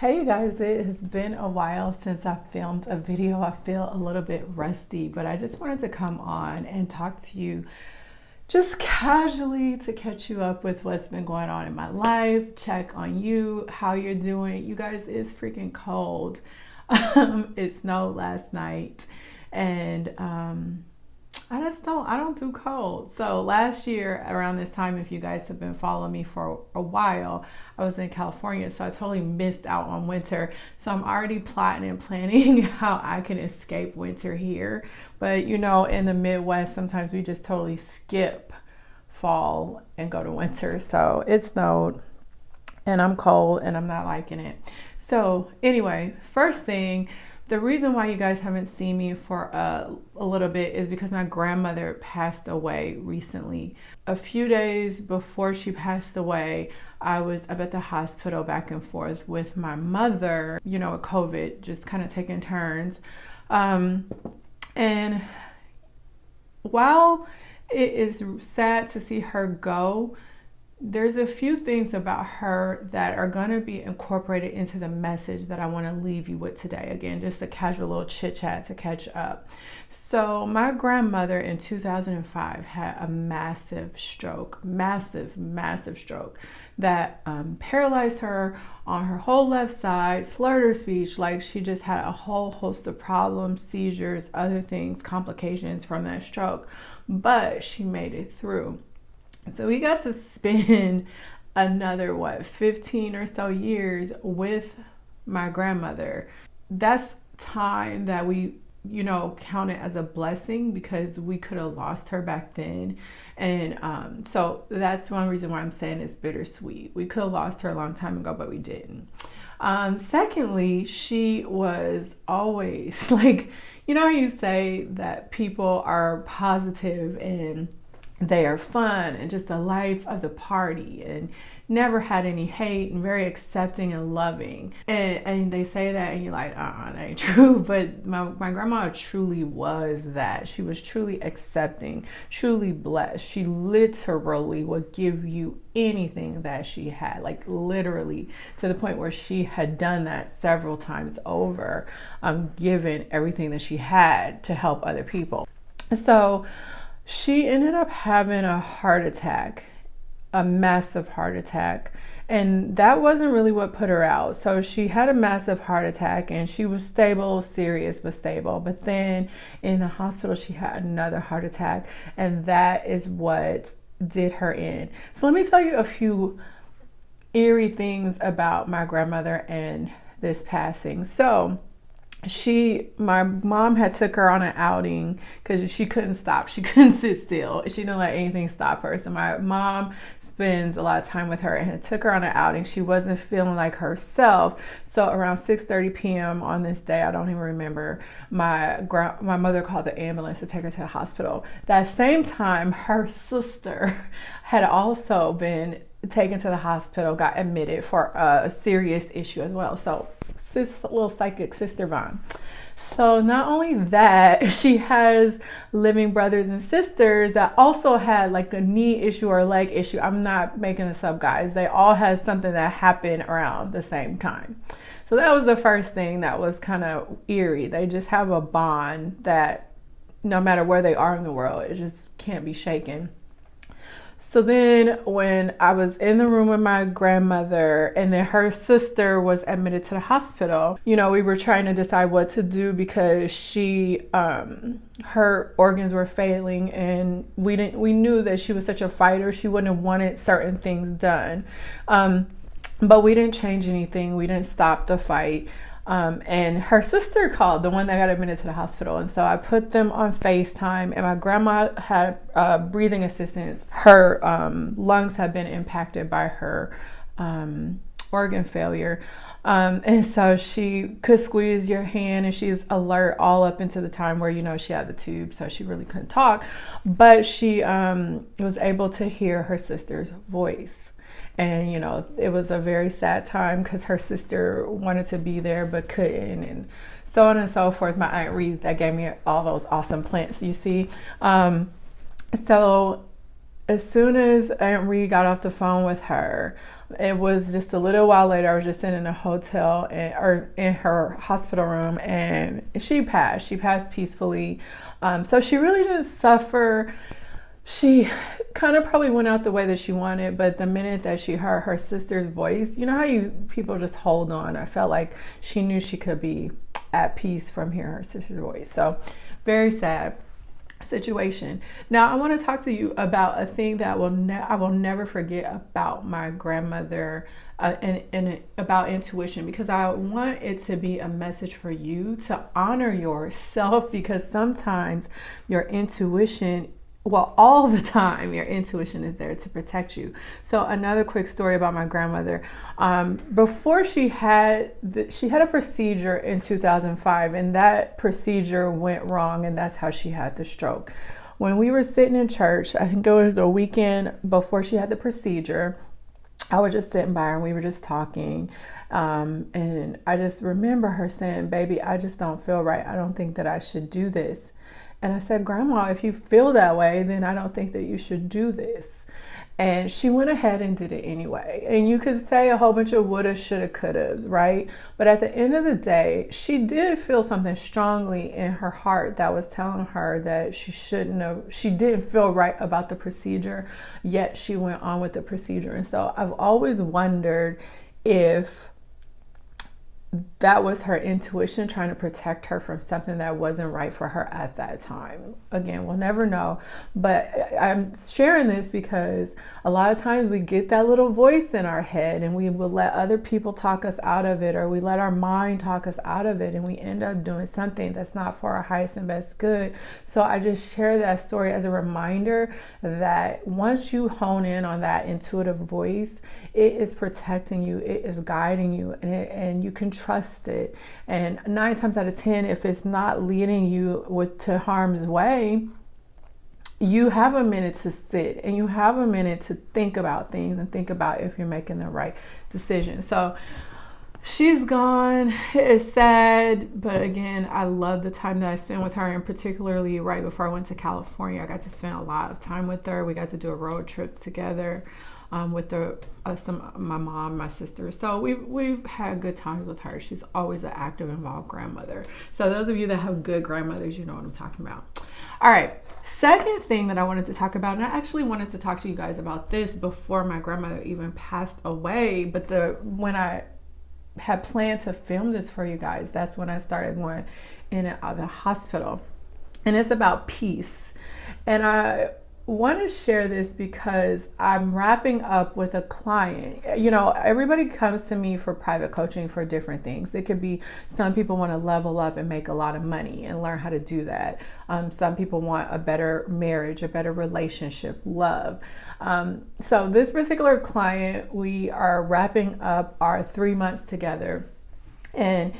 Hey guys, it has been a while since I filmed a video. I feel a little bit rusty, but I just wanted to come on and talk to you just casually to catch you up with what's been going on in my life, check on you, how you're doing. You guys, it's freaking cold. Um, it snowed last night and um, I just don't I don't do cold. So last year around this time, if you guys have been following me for a while, I was in California, so I totally missed out on winter. So I'm already plotting and planning how I can escape winter here. But you know, in the Midwest, sometimes we just totally skip fall and go to winter. So it snowed and I'm cold and I'm not liking it. So anyway, first thing the reason why you guys haven't seen me for a, a, little bit is because my grandmother passed away recently. A few days before she passed away, I was up at the hospital back and forth with my mother, you know, with COVID, just kind of taking turns. Um, and while it is sad to see her go, there's a few things about her that are going to be incorporated into the message that I want to leave you with today. Again, just a casual little chit chat to catch up. So, my grandmother in 2005 had a massive stroke, massive, massive stroke that um, paralyzed her on her whole left side, slurred her speech, like she just had a whole host of problems, seizures, other things, complications from that stroke. But she made it through. So we got to spend another, what, 15 or so years with my grandmother. That's time that we, you know, counted as a blessing because we could have lost her back then. And um, so that's one reason why I'm saying it's bittersweet. We could have lost her a long time ago, but we didn't. Um, secondly, she was always like, you know, you say that people are positive and they are fun and just the life of the party and never had any hate and very accepting and loving. And, and they say that and you're like, uh-uh, that ain't true. But my, my grandma truly was that. She was truly accepting, truly blessed. She literally would give you anything that she had, like literally to the point where she had done that several times over, um, given everything that she had to help other people. So she ended up having a heart attack, a massive heart attack. And that wasn't really what put her out. So she had a massive heart attack and she was stable, serious, but stable. But then in the hospital, she had another heart attack. And that is what did her in. So let me tell you a few eerie things about my grandmother and this passing. So, she my mom had took her on an outing because she couldn't stop. She couldn't sit still. She didn't let anything stop her. So my mom spends a lot of time with her and took her on an outing. She wasn't feeling like herself. So around 6 30 p.m on this day i don't even remember my my mother called the ambulance to take her to the hospital. That same time her sister had also been taken to the hospital got admitted for a serious issue as well. So sis little psychic sister bond. So not only that, she has living brothers and sisters that also had like a knee issue or leg issue. I'm not making this up, guys. They all had something that happened around the same time. So that was the first thing that was kind of eerie. They just have a bond that no matter where they are in the world, it just can't be shaken. So then when I was in the room with my grandmother and then her sister was admitted to the hospital, you know, we were trying to decide what to do because she um her organs were failing and we didn't we knew that she was such a fighter, she wouldn't have wanted certain things done. Um but we didn't change anything. We didn't stop the fight. Um, and her sister called, the one that got admitted to the hospital. And so I put them on FaceTime, and my grandma had uh, breathing assistance. Her um, lungs had been impacted by her um, organ failure. Um, and so she could squeeze your hand and she's alert all up into the time where you know she had the tube so she really couldn't talk but she um, was able to hear her sister's voice and you know it was a very sad time because her sister wanted to be there but couldn't and so on and so forth my aunt Reed that gave me all those awesome plants you see um, so as soon as aunt Reed got off the phone with her it was just a little while later. I was just in a hotel and, or in her hospital room, and she passed. She passed peacefully. Um, so she really didn't suffer. She kind of probably went out the way that she wanted, but the minute that she heard her sister's voice, you know how you people just hold on. I felt like she knew she could be at peace from hearing her sister's voice. So very sad situation. Now I want to talk to you about a thing that will I will never forget about my grandmother uh, and, and about intuition because I want it to be a message for you to honor yourself because sometimes your intuition well, all the time, your intuition is there to protect you. So, another quick story about my grandmother. Um, before she had the, she had a procedure in 2005, and that procedure went wrong, and that's how she had the stroke. When we were sitting in church, I think it was the weekend before she had the procedure. I was just sitting by her, and we were just talking. Um, and I just remember her saying, "Baby, I just don't feel right. I don't think that I should do this." And I said, Grandma, if you feel that way, then I don't think that you should do this. And she went ahead and did it anyway. And you could say a whole bunch of woulda, shoulda, couldas, right? But at the end of the day, she did feel something strongly in her heart that was telling her that she shouldn't have, she didn't feel right about the procedure, yet she went on with the procedure. And so I've always wondered if that was her intuition trying to protect her from something that wasn't right for her at that time. Again, we'll never know. But I'm sharing this because a lot of times we get that little voice in our head and we will let other people talk us out of it or we let our mind talk us out of it and we end up doing something that's not for our highest and best good. So I just share that story as a reminder that once you hone in on that intuitive voice, it is protecting you, it is guiding you, and, it, and you can trust it. And nine times out of 10, if it's not leading you with, to harm's way, you have a minute to sit and you have a minute to think about things and think about if you're making the right decision. So she's gone. It's sad, but again, I love the time that I spent with her, and particularly right before I went to California, I got to spend a lot of time with her. We got to do a road trip together um, with the uh, some my mom, my sister. So we've we've had good times with her. She's always an active, involved grandmother. So those of you that have good grandmothers, you know what I'm talking about. All right. Second thing that I wanted to talk about, and I actually wanted to talk to you guys about this before my grandmother even passed away. But the when I had planned to film this for you guys, that's when I started going in and out of the hospital. And it's about peace. And I want to share this because I'm wrapping up with a client. You know, everybody comes to me for private coaching for different things. It could be some people want to level up and make a lot of money and learn how to do that. Um, some people want a better marriage, a better relationship, love. Um, so, this particular client, we are wrapping up our three months together. And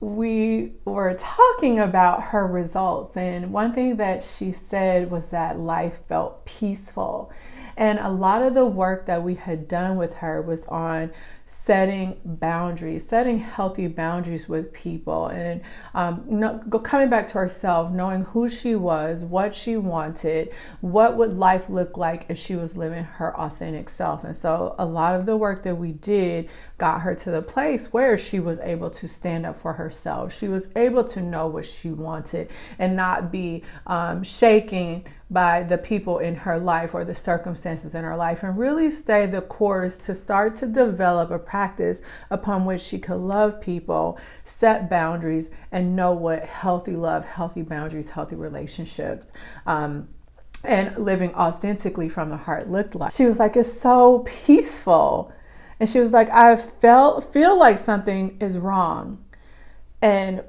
we were talking about her results, and one thing that she said was that life felt peaceful. And a lot of the work that we had done with her was on setting boundaries, setting healthy boundaries with people, and um, no, coming back to herself, knowing who she was, what she wanted, what would life look like if she was living her authentic self. And so, a lot of the work that we did got her to the place where she was able to stand up for herself. She was able to know what she wanted and not be um, shaking by the people in her life or the circumstances in her life and really stay the course to start to develop a practice upon which she could love people, set boundaries, and know what healthy love, healthy boundaries, healthy relationships. Um, and living authentically from the heart looked like. She was like, it's so peaceful. And she was like, I felt feel like something is wrong. And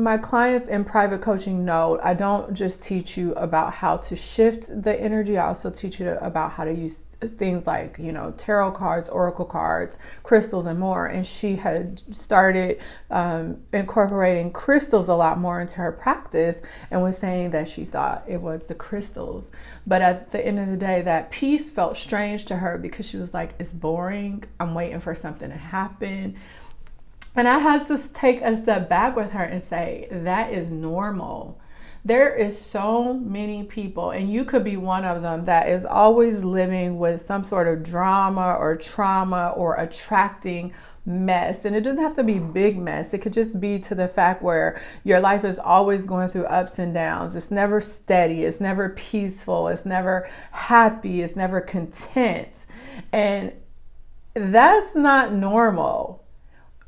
my clients in private coaching know I don't just teach you about how to shift the energy, I also teach you about how to use things like, you know, tarot cards, oracle cards, crystals, and more. And she had started um, incorporating crystals a lot more into her practice and was saying that she thought it was the crystals. But at the end of the day, that peace felt strange to her because she was like, it's boring. I'm waiting for something to happen. And I had to take a step back with her and say, that is normal. There is so many people, and you could be one of them, that is always living with some sort of drama or trauma or attracting mess. And it doesn't have to be big mess. It could just be to the fact where your life is always going through ups and downs. It's never steady. It's never peaceful. It's never happy. It's never content. And that's not normal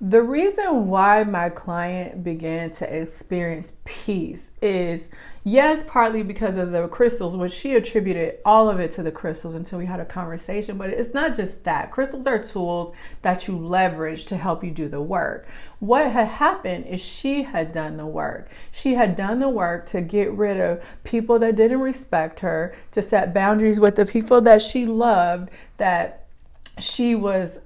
the reason why my client began to experience peace is yes, partly because of the crystals, which she attributed all of it to the crystals until we had a conversation. But it's not just that. Crystals are tools that you leverage to help you do the work. What had happened is she had done the work. She had done the work to get rid of people that didn't respect her, to set boundaries with the people that she loved, that she was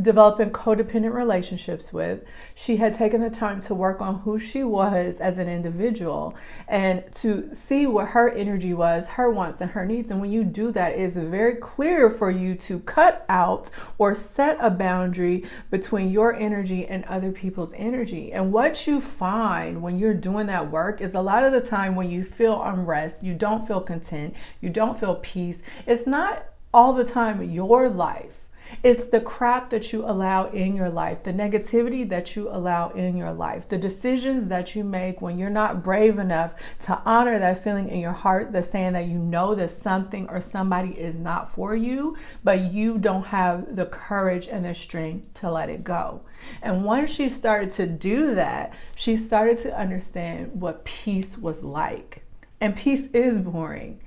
developing codependent relationships with. She had taken the time to work on who she was as an individual and to see what her energy was, her wants, and her needs. And when you do that, it's very clear for you to cut out or set a boundary between your energy and other people's energy. And what you find when you're doing that work is a lot of the time when you feel unrest, you don't feel content, you don't feel peace, it's not all the time your life it's the crap that you allow in your life, the negativity that you allow in your life, the decisions that you make when you're not brave enough to honor that feeling in your heart that's saying that you know that something or somebody is not for you, but you don't have the courage and the strength to let it go. And once she started to do that, she started to understand what peace was like. And peace is boring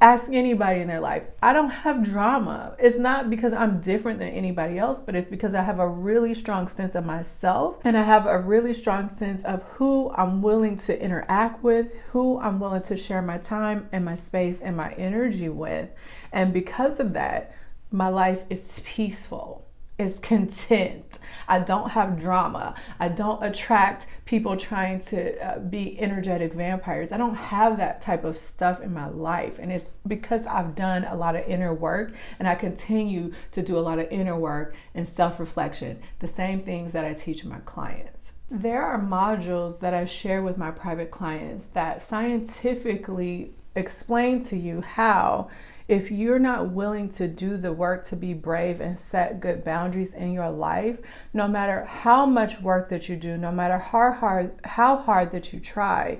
ask anybody in their life. I don't have drama. It's not because I'm different than anybody else, but it's because I have a really strong sense of myself and I have a really strong sense of who I'm willing to interact with, who I'm willing to share my time and my space and my energy with. And because of that, my life is peaceful is content. I don't have drama. I don't attract people trying to uh, be energetic vampires. I don't have that type of stuff in my life. And it's because I've done a lot of inner work and I continue to do a lot of inner work and self reflection, the same things that I teach my clients. There are modules that I share with my private clients that scientifically explain to you how if you're not willing to do the work to be brave and set good boundaries in your life, no matter how much work that you do, no matter how hard how hard that you try,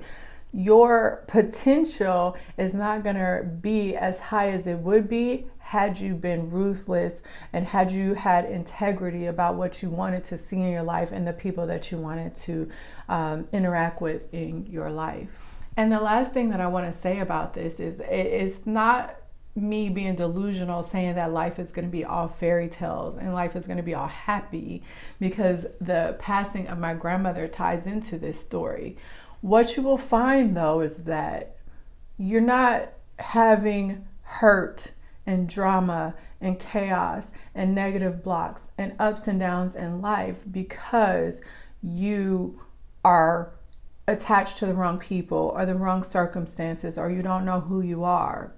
your potential is not going to be as high as it would be had you been ruthless and had you had integrity about what you wanted to see in your life and the people that you wanted to um, interact with in your life. And the last thing that I want to say about this is it's not me being delusional saying that life is going to be all fairy tales and life is going to be all happy because the passing of my grandmother ties into this story. What you will find though is that you're not having hurt and drama and chaos and negative blocks and ups and downs in life because you are attached to the wrong people or the wrong circumstances or you don't know who you are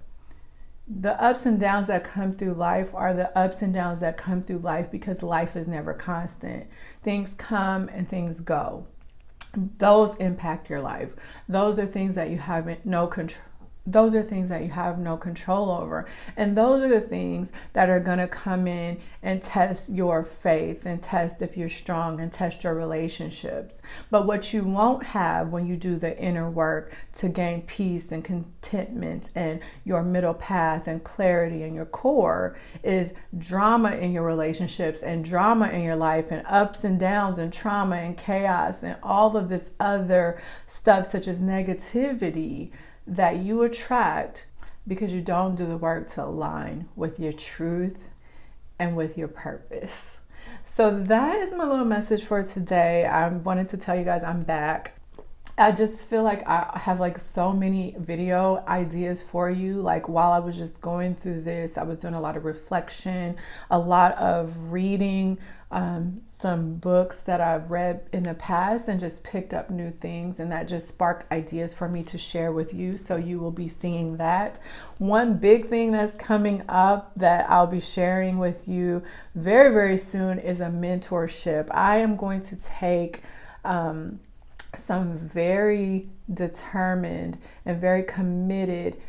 the ups and downs that come through life are the ups and downs that come through life because life is never constant. Things come and things go. Those impact your life. Those are things that you have no control those are things that you have no control over. And those are the things that are going to come in and test your faith and test if you're strong and test your relationships. But what you won't have when you do the inner work to gain peace and contentment and your middle path and clarity in your core is drama in your relationships and drama in your life and ups and downs and trauma and chaos and all of this other stuff, such as negativity that you attract because you don't do the work to align with your truth and with your purpose. So that is my little message for today. I wanted to tell you guys I'm back. I just feel like I have like so many video ideas for you. Like while I was just going through this, I was doing a lot of reflection, a lot of reading, um, some books that I've read in the past and just picked up new things, and that just sparked ideas for me to share with you. So you will be seeing that. One big thing that's coming up that I'll be sharing with you very, very soon is a mentorship. I am going to take um, some very determined and very committed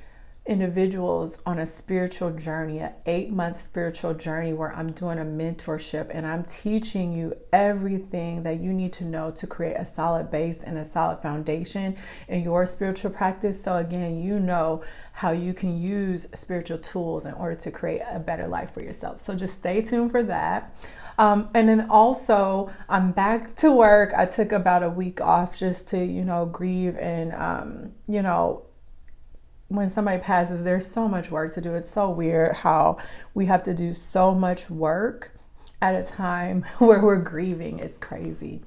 individuals on a spiritual journey, an eight month spiritual journey where I'm doing a mentorship and I'm teaching you everything that you need to know to create a solid base and a solid foundation in your spiritual practice. So, again, you know how you can use spiritual tools in order to create a better life for yourself. So, just stay tuned for that. Um, and then also, I'm back to work. I took about a week off just to, you know, grieve and, um, you know, when somebody passes, there's so much work to do. It's so weird how we have to do so much work at a time where we're grieving. It's crazy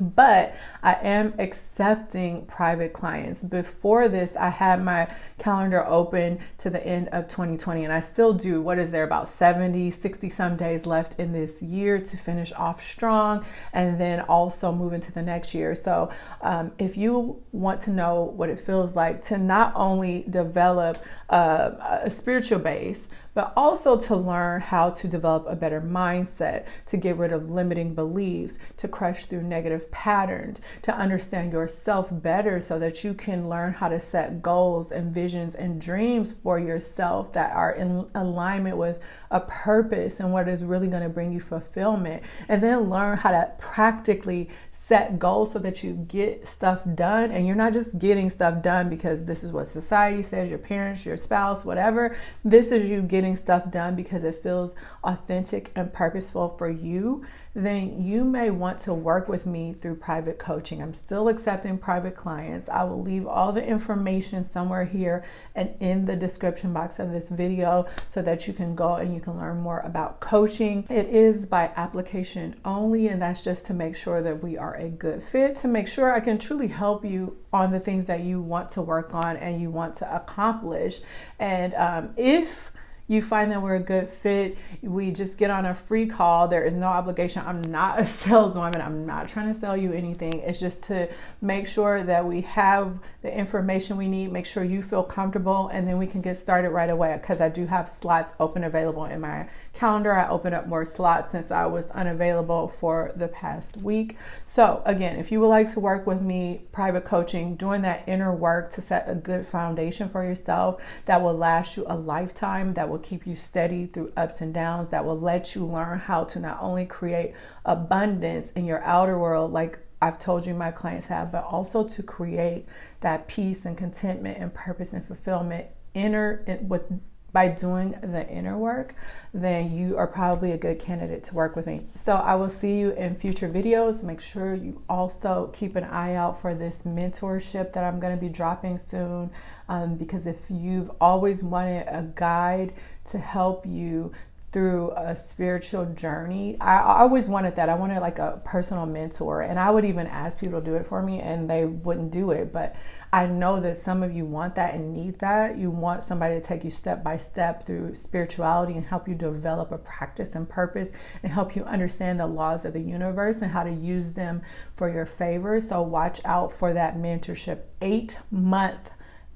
but I am accepting private clients. Before this, I had my calendar open to the end of 2020, and I still do. What is there about 70, 60 some days left in this year to finish off strong and then also move into the next year? So, um, if you want to know what it feels like to not only develop a spiritual base, but also to learn how to develop a better mindset, to get rid of limiting beliefs, to crush through negative patterns, to understand yourself better so that you can learn how to set goals and visions and dreams for yourself that are in alignment with a purpose and what is really going to bring you fulfillment. And then learn how to practically set goals so that you get stuff done and you're not just getting stuff done because this is what society says, your parents, your spouse, whatever. This is you getting getting stuff done because it feels authentic and purposeful for you, then you may want to work with me through private coaching. I'm still accepting private clients. I will leave all the information somewhere here and in the description box of this video so that you can go and you can learn more about coaching. It is by application only, and that's just to make sure that we are a good fit, to make sure I can truly help you on the things that you want to work on and you want to accomplish. And um, if you find that we're a good fit, we just get on a free call. There is no obligation. I'm not a saleswoman. I'm not trying to sell you anything. It's just to make sure that we have the information we need, make sure you feel comfortable, and then we can get started right away because I do have slots open available in my calendar. I opened up more slots since I was unavailable for the past week. So, again, if you would like to work with me, private coaching, doing that inner work to set a good foundation for yourself that will last you a lifetime, that will keep you steady through ups and downs, that will let you learn how to not only create abundance in your outer world, like I've told you my clients have, but also to create that peace and contentment and purpose and fulfillment inner with by doing the inner work, then you are probably a good candidate to work with me. So I will see you in future videos. Make sure you also keep an eye out for this mentorship that I'm going to be dropping soon. Um, because if you've always wanted a guide to help you through a spiritual journey. I, always wanted that. I wanted like a personal mentor, and I would even ask people to do it for me, and they wouldn't do it. But I know that some of you want that and need that. You want somebody to take you step by step through spirituality and help you develop a practice and purpose and help you understand the laws of the universe and how to use them for your favor. So watch out for that mentorship. Eight month,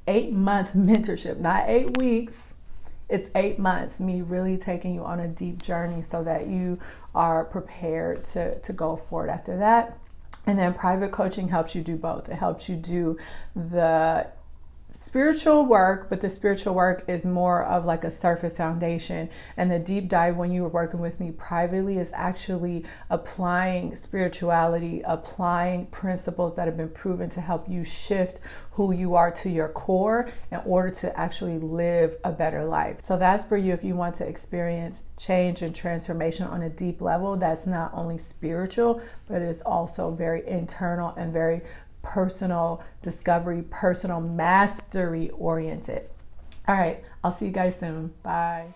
eight month mentorship, not eight weeks it's eight months, me really taking you on a deep journey so that you are prepared to, to go forward after that. And then private coaching helps you do both. It helps you do the spiritual work, but the spiritual work is more of like a surface foundation. And the deep dive when you were working with me privately is actually applying spirituality, applying principles that have been proven to help you shift who you are to your core in order to actually live a better life. So that's for you if you want to experience change and transformation on a deep level that's not only spiritual, but it is also very internal and very personal discovery, personal mastery oriented. All right, I'll see you guys soon. Bye.